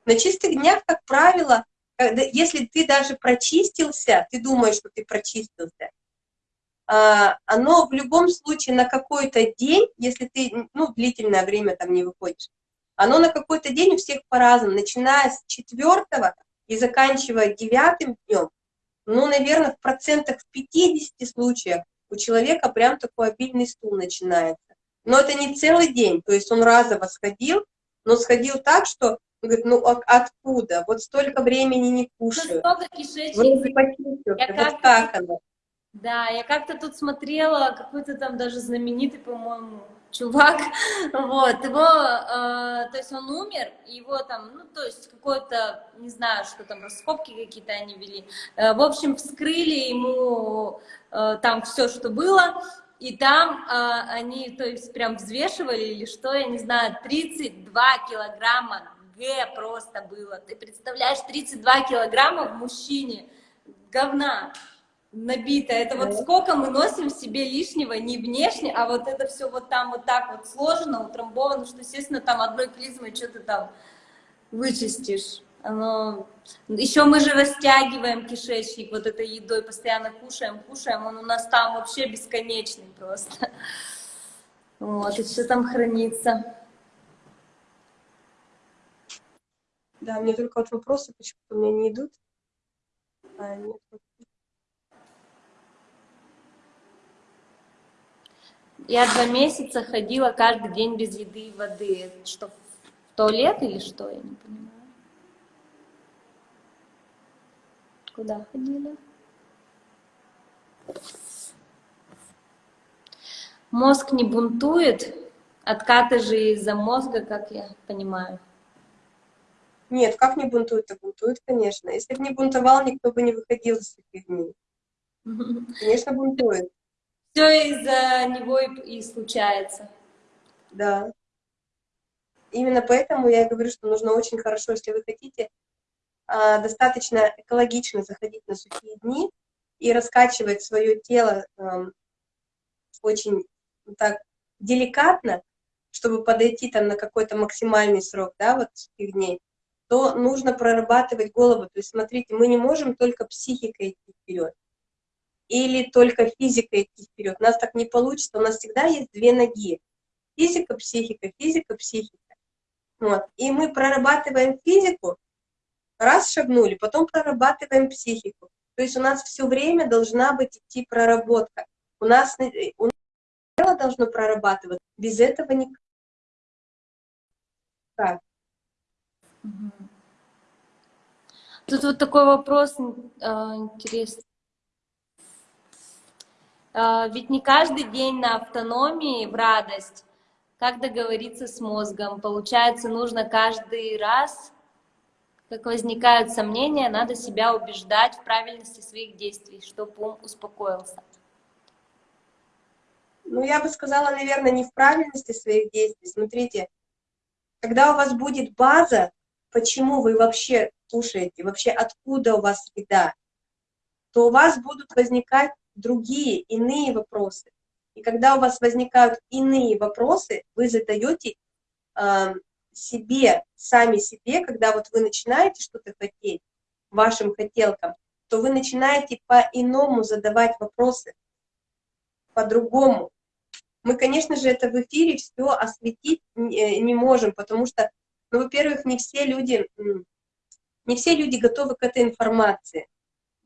На чистых днях, как правило, когда, если ты даже прочистился, ты думаешь, что ты прочистился, оно в любом случае на какой-то день, если ты ну, длительное время там не выходишь, оно на какой-то день у всех по-разному, начиная с четвертого и заканчивая девятым днем, ну, наверное, в процентах в 50 случаях у человека прям такой обильный стул начинается. Но это не целый день, то есть он разово сходил, но сходил так, что он говорит, ну а откуда? Вот столько времени не кушаю. Настолько кишечник Вроде почистился, Я вот как-то- как оно? Да, я как-то тут смотрела, какой-то там даже знаменитый, по-моему, чувак, вот, его, э, то есть он умер, его там, ну, то есть какой-то, не знаю, что там, раскопки какие-то они вели, Э, в общем, вскрыли ему э, там все, что было, и там э, они, то есть прям взвешивали или что, я не знаю, 32 килограмма Г просто было, ты представляешь, 32 килограмма в мужчине, говна, набито. Это вот сколько мы носим в себе лишнего, не внешне, а вот это все вот там вот так вот сложено, утрамбовано, что, естественно, там одной клизмой что-то там вычистишь. Оно... Еще мы же растягиваем кишечник вот этой едой, постоянно кушаем, кушаем, он у нас там вообще бесконечный просто. Вот, и все там хранится. Да, мне только вот вопросы почему-то у меня не идут. А, нет. Я два месяца ходила каждый день без еды и воды. Что, в туалет или что, я не понимаю. Куда ходили? Мозг не бунтует, откаты же из-за мозга, как я понимаю. Нет, как не бунтует-то? Бунтует, конечно. Если бы не бунтовал, никто бы не выходил из таких дней. Конечно, бунтует, Все из-за него и, и случается. да. Именно поэтому я говорю, что нужно очень хорошо, если вы хотите, а, достаточно экологично заходить на сухие дни и раскачивать свое тело ам, очень так деликатно, чтобы подойти там на какой-то максимальный срок, да, вот сухих дней, то нужно прорабатывать голову. То есть, смотрите, мы не можем только психикой идти вперед или только физикой идти вперед. У нас так не получится. У нас всегда есть две ноги. Физика, психика, физика, психика. Вот. И мы прорабатываем физику, раз шагнули, потом прорабатываем психику. То есть у нас все время должна быть идти проработка. У нас, э, у нас тело должно прорабатывать, без этого никак. Мгм. Тут вот такой вопрос а, интересный. А, Ведь не каждый день на автономии в радость. Как договориться с мозгом? Получается, нужно каждый раз, как возникают сомнения, надо себя убеждать в правильности своих действий, чтобы ум успокоился. Ну, я бы сказала, наверное, не в правильности своих действий. Смотрите, когда у вас будет база, почему вы вообще кушаете, вообще откуда у вас еда, то у вас будут возникать другие, иные вопросы. И когда у вас возникают иные вопросы, вы задаете э, себе, сами себе, когда вот вы начинаете что-то хотеть, вашим хотелкам, то вы начинаете по-иному задавать вопросы, по-другому. Мы, конечно же, это в эфире все осветить не не можем, потому что, ну, во-первых, не все люди, не все люди готовы к этой информации.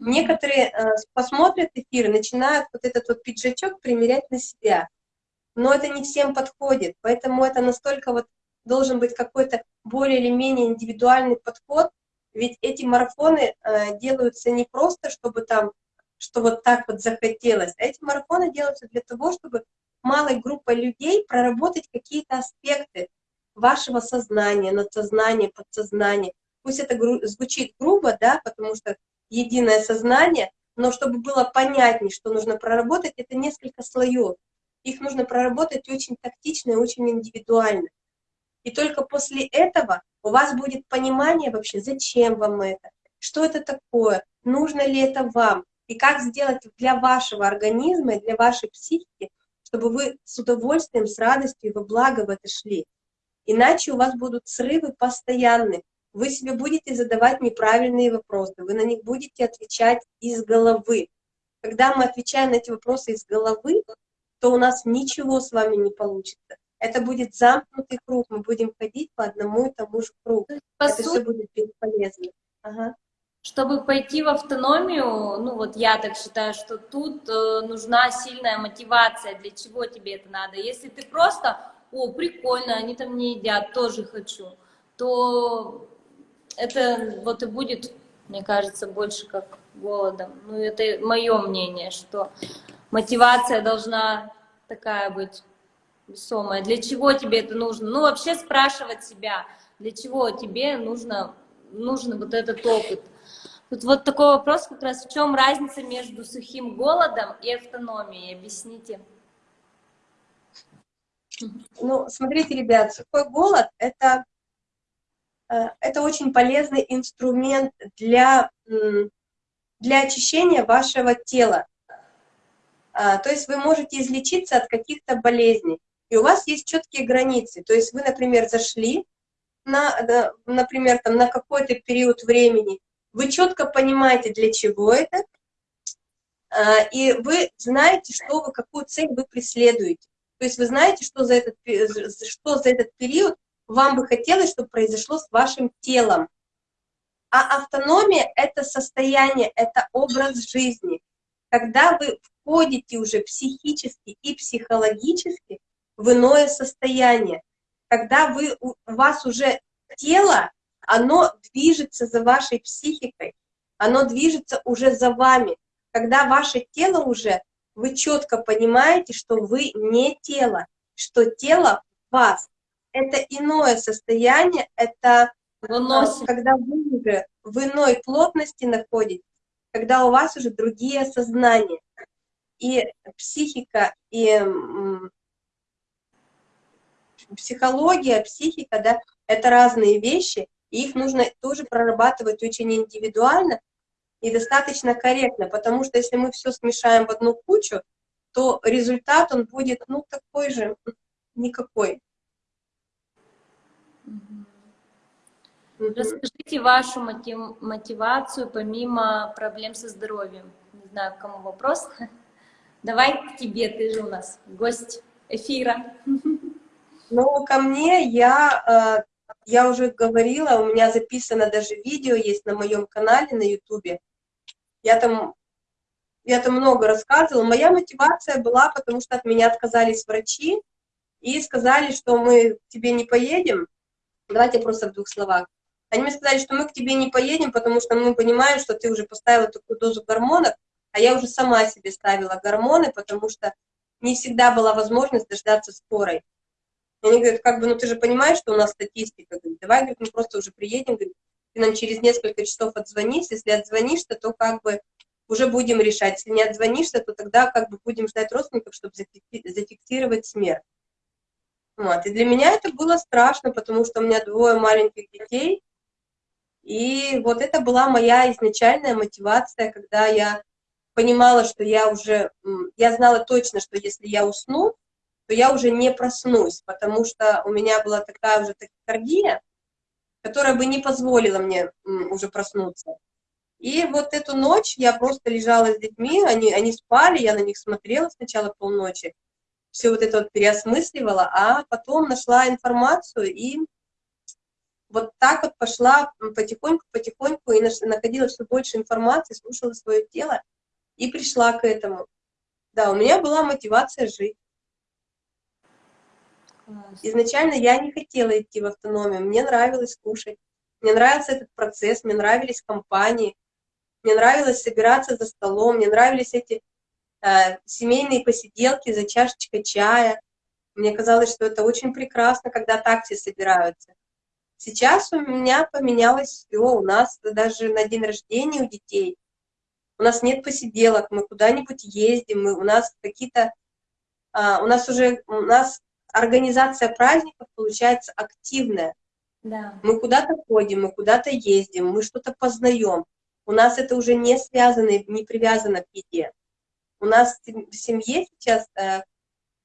Некоторые э, посмотрят эфир начинают вот этот вот пиджачок примерять на себя. Но это не всем подходит, поэтому это настолько вот должен быть какой-то более или менее индивидуальный подход, ведь эти марафоны э, делаются не просто, чтобы там, что вот так вот захотелось, а эти марафоны делаются для того, чтобы малой группой людей проработать какие-то аспекты вашего сознания, надсознания, подсознания. Пусть это гру- звучит грубо, да, потому что единое сознание, но чтобы было понятнее, что нужно проработать, это несколько слоев. Их нужно проработать очень тактично и очень индивидуально. И только после этого у вас будет понимание вообще, зачем вам это, что это такое, нужно ли это вам, и как сделать для вашего организма и для вашей психики, чтобы вы с удовольствием, с радостью и во благо в это шли. Иначе у вас будут срывы постоянные. Вы себе будете задавать неправильные вопросы, вы на них будете отвечать из головы. Когда мы отвечаем на эти вопросы из головы, то у нас ничего с вами не получится. Это будет замкнутый круг, мы будем ходить по одному и тому же кругу. По Это сути, все будет бесполезно. Ага. Чтобы пойти в автономию, ну вот я так считаю, что тут э, нужна сильная мотивация, для чего тебе это надо. Если ты просто, о, прикольно, они там не едят, тоже хочу, то это вот и будет, мне кажется, больше как голодом. Ну это мое мнение, что мотивация должна такая быть весомая. Для чего тебе это нужно? Ну вообще спрашивать себя, для чего тебе нужно, нужен вот этот опыт. Тут вот такой вопрос как раз, в чем разница между сухим голодом и автономией? Объясните. Ну, смотрите, ребят, сухой голод – это, это очень полезный инструмент для, для очищения вашего тела. А, То есть вы можете излечиться от каких-то болезней, и у вас есть четкие границы. То есть вы, например, зашли, на, на- например, там, на какой-то период времени, вы четко понимаете, для чего это, а, и вы знаете, что вы, какую цель вы преследуете. То есть вы знаете, что за этот, что за этот период вам бы хотелось, чтобы произошло с вашим телом. А автономия – это состояние, это образ жизни. Когда вы входите уже психически и психологически в иное состояние, когда вы, у вас уже тело, оно движется за вашей психикой, оно движется уже за вами. Когда ваше тело уже, вы четко понимаете, что вы не тело, что тело вас. Это иное состояние, это Выносим. когда вы уже в иной плотности находитесь, когда у вас уже другие сознания. И психика, и психология, психика, да, это разные вещи, и их нужно тоже прорабатывать очень индивидуально и достаточно корректно, потому что если мы все смешаем в одну кучу, то результат, он будет, ну, такой же, никакой. Расскажите вашу мотив- мотивацию помимо проблем со здоровьем. Не знаю, кому вопрос. Давай к тебе, ты же у нас гость эфира. Ну, ко мне я, э, я уже говорила, у меня записано даже видео есть на моем канале на ютубе. Я там, я там много рассказывала. Моя мотивация была, потому что от меня отказались врачи и сказали, что мы к тебе не поедем. Давайте просто в двух словах. Они мне сказали, что мы к тебе не поедем, потому что мы понимаем, что ты уже поставила такую дозу гормонов, а я уже сама себе ставила гормоны, потому что не всегда была возможность дождаться скорой. И Они говорят, как бы, ну ты же понимаешь, что у нас статистика. Говорит, давай, говорит, мы просто уже приедем, говорит, ты нам через несколько часов отзвонись, если отзвонишься, то как бы уже будем решать. Если не отзвонишься, то тогда как бы будем ждать родственников, чтобы зафикси- зафиксировать смерть. Вот. И для меня это было страшно, потому что у меня двое маленьких детей, и вот это была моя изначальная мотивация, когда я понимала, что я уже, я знала точно, что если я усну, то я уже не проснусь, потому что у меня была такая уже тахикардия, которая бы не позволила мне уже проснуться. И вот эту ночь я просто лежала с детьми, они, они спали, я на них смотрела сначала полночи, все вот это вот переосмысливала, а потом нашла информацию и вот так вот пошла потихоньку-потихоньку и находила все больше информации, слушала свое тело и пришла к этому. Да, у меня была мотивация жить. Класс. Изначально я не хотела идти в автономию, мне нравилось кушать, мне нравился этот процесс, мне нравились компании, мне нравилось собираться за столом, мне нравились эти семейные посиделки за чашечкой чая. Мне казалось, что это очень прекрасно, когда так все собираются. Сейчас у меня поменялось все, у нас даже на день рождения у детей, у нас нет посиделок, мы куда-нибудь ездим, мы, у нас какие-то, а, у нас уже, у нас организация праздников получается активная. Да. Мы куда-то ходим, мы куда-то ездим, мы что-то познаем. У нас это уже не связано, не привязано к еде. У нас в сем- в семье сейчас, э,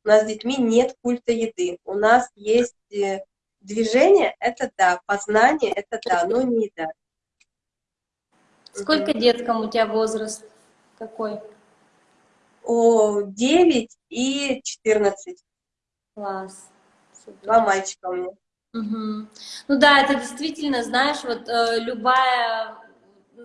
у нас с детьми нет культа еды. У нас есть э, движение — это да, познание — это да, но не еда. Сколько деткам у тебя возраст? Какой? О, 9 и 14. Класс. Супер. Два мальчика у меня. Мгм. Ну да, это действительно, знаешь, вот э, любая,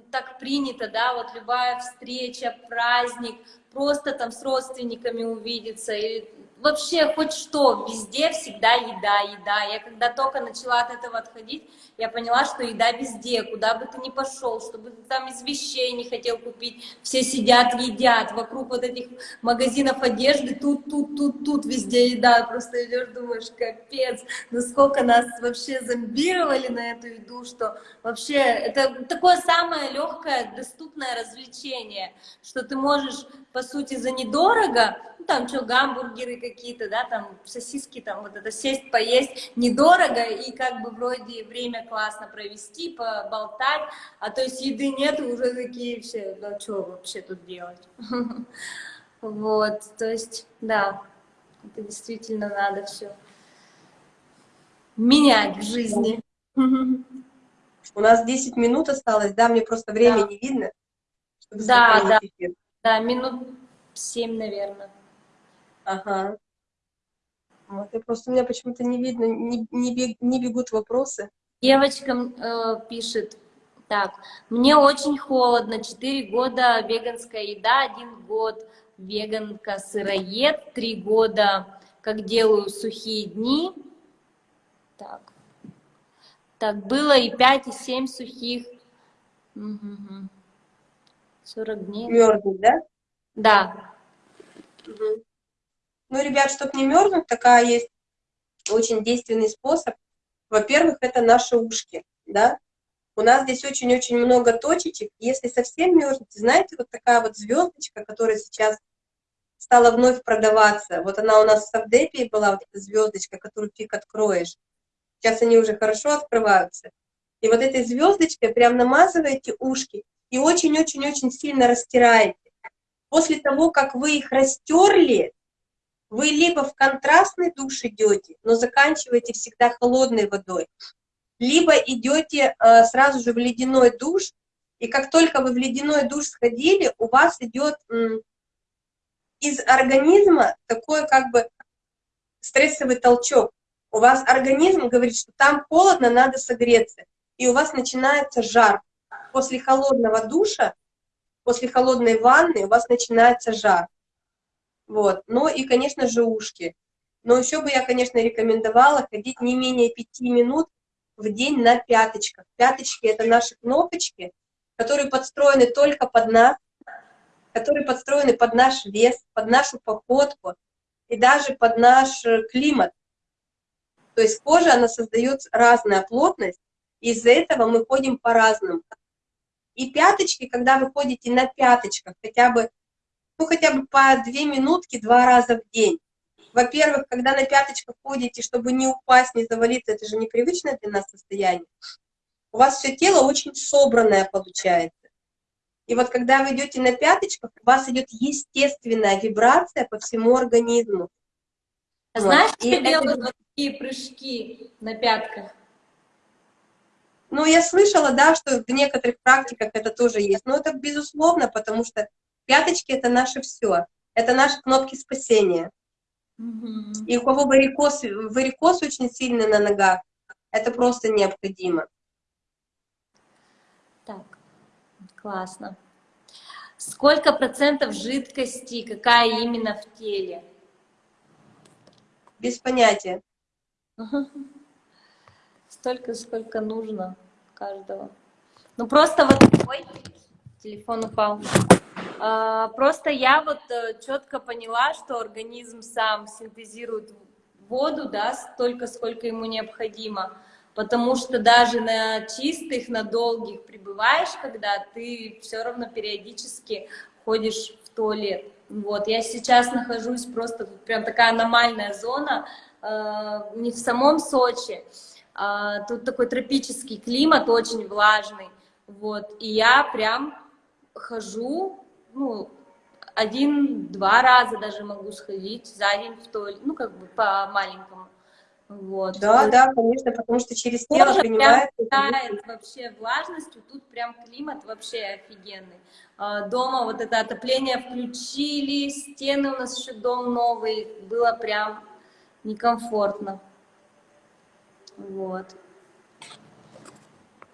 так принято, да, вот любая встреча, праздник, просто там с родственниками увидеться, и вообще хоть что, везде всегда еда, еда. Я когда только начала от этого отходить, я поняла, что еда везде, куда бы ты ни пошел, чтобы ты там из вещей не хотел купить, все сидят, едят, вокруг вот этих магазинов одежды, тут, тут, тут, тут везде еда, просто идешь, думаешь, капец, насколько нас вообще зомбировали на эту еду, что вообще это такое самое легкое, доступное развлечение, что ты можешь, по сути, за недорого, ну, там что, гамбургеры какие-то, да, там сосиски, там вот это сесть, поесть недорого, и как бы вроде время классно провести, поболтать, а то есть еды нет, уже такие все, да что вообще тут делать? Вот, то есть, да, это действительно надо все менять в жизни. У нас 10 минут осталось, да, мне просто время Да. не видно. чтобы Да, да. эфир. Да, минут семь, наверное. Ага. Вот, и просто у меня почему-то не видно, не, не, бег- не бегут вопросы. Девочкам э, пишет, так, мне очень холодно, 4 года веганская еда, один год веганка сыроед, 3 года как делаю сухие дни. Так, так было и 5, и 7 сухих. Мгм. 40 дней. Мерзнуть, да? Да. Мгм. Ну, ребят, чтобы не мерзнуть, такая есть очень действенный способ. Во-первых, это наши ушки, да. У нас здесь очень-очень много точечек. Если совсем мерзнете, знаете, вот такая вот звездочка, которая сейчас стала вновь продаваться. Вот она у нас в Савдепе была, вот эта звездочка, которую фиг откроешь. Сейчас они уже хорошо открываются. И вот этой звездочкой прям намазываете ушки и очень-очень-очень сильно растираете. После того, как вы их растерли, вы либо в контрастный душ идете, но заканчиваете всегда холодной водой, либо идете э, сразу же в ледяной душ, и как только вы в ледяной душ сходили, у вас идет из организма такой как бы стрессовый толчок. У вас организм говорит, что там холодно, надо согреться, и у вас начинается жар. После холодного душа, после холодной ванны у вас начинается жар. Вот. Ну и, конечно же, ушки. Но еще бы я, конечно, рекомендовала ходить не менее пяти минут в день на пяточках. Пяточки — это наши кнопочки, которые подстроены только под нас, которые подстроены под наш вес, под нашу походку и даже под наш э, климат. То есть кожа, она создает разная плотность, и из-за этого мы ходим по-разному. И пяточки, когда вы ходите на пяточках, хотя бы, ну, хотя бы по две минутки два раза в день. Во-первых, когда на пяточках ходите, чтобы не упасть, не завалиться, это же непривычное для нас состояние. У вас все тело очень собранное получается. И вот когда вы идете на пяточках, у вас идет естественная вибрация по всему организму. А Вот. знаешь, что делают вот такие прыжки на пятках? Ну, я слышала, да, что в некоторых практиках это тоже есть. Но это безусловно, потому что пяточки — это наше все. Это наши кнопки спасения. И у кого варикоз, варикоз очень сильный на ногах, это просто необходимо. Так, классно. Сколько процентов жидкости, какая именно в теле? Без понятия. Столько, сколько нужно каждого. Ну просто вот, ой, телефон упал. А, просто я вот четко поняла, что организм сам синтезирует воду, да, столько, сколько ему необходимо. Потому что даже на чистых, на долгих пребываешь, когда ты все равно периодически ходишь в туалет. Вот, я сейчас нахожусь просто, прям такая аномальная зона, э, не в самом Сочи, тут такой тропический климат, очень влажный, вот, и я прям хожу, ну, один-два раза даже могу сходить за день в туалет, ну, как бы по-маленькому, Вот. Да, да, конечно, потому что через тело Кожа прям принимается. питает вообще влажностью, тут прям климат вообще офигенный. А, Дома вот это отопление включили, стены у нас еще дом новый, было прям некомфортно. Вот.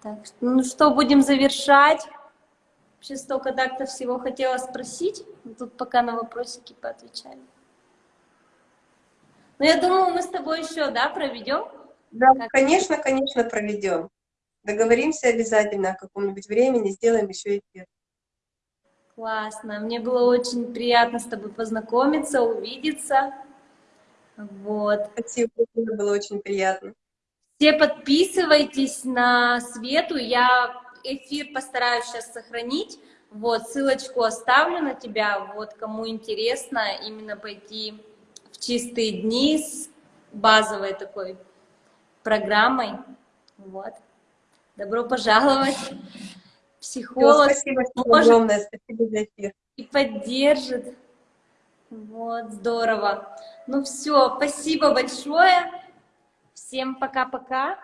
Так, ну что, будем завершать? Вообще столько так-то всего хотела спросить, но тут пока на вопросики поотвечали. Ну, я думаю, мы с тобой еще, да, проведем? Да, Как? конечно, конечно, проведем. Договоримся обязательно о каком-нибудь времени, сделаем еще эфир. Классно. Мне было очень приятно с тобой познакомиться, увидеться. Вот. Спасибо, было очень приятно. Все подписывайтесь на Свету. Я эфир постараюсь сейчас сохранить. Вот, ссылочку оставлю на тебя. Вот, кому интересно именно пойти в чистые дни с базовой такой программой. Вот. Добро пожаловать. Психолог спасибо всем может- огромное, спасибо за эфир. и поддержит. Вот, здорово. Ну все, спасибо большое. Всем пока-пока.